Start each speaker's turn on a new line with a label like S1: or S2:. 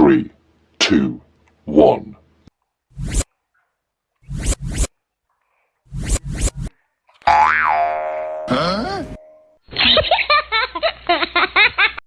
S1: Three, two, one.
S2: Huh?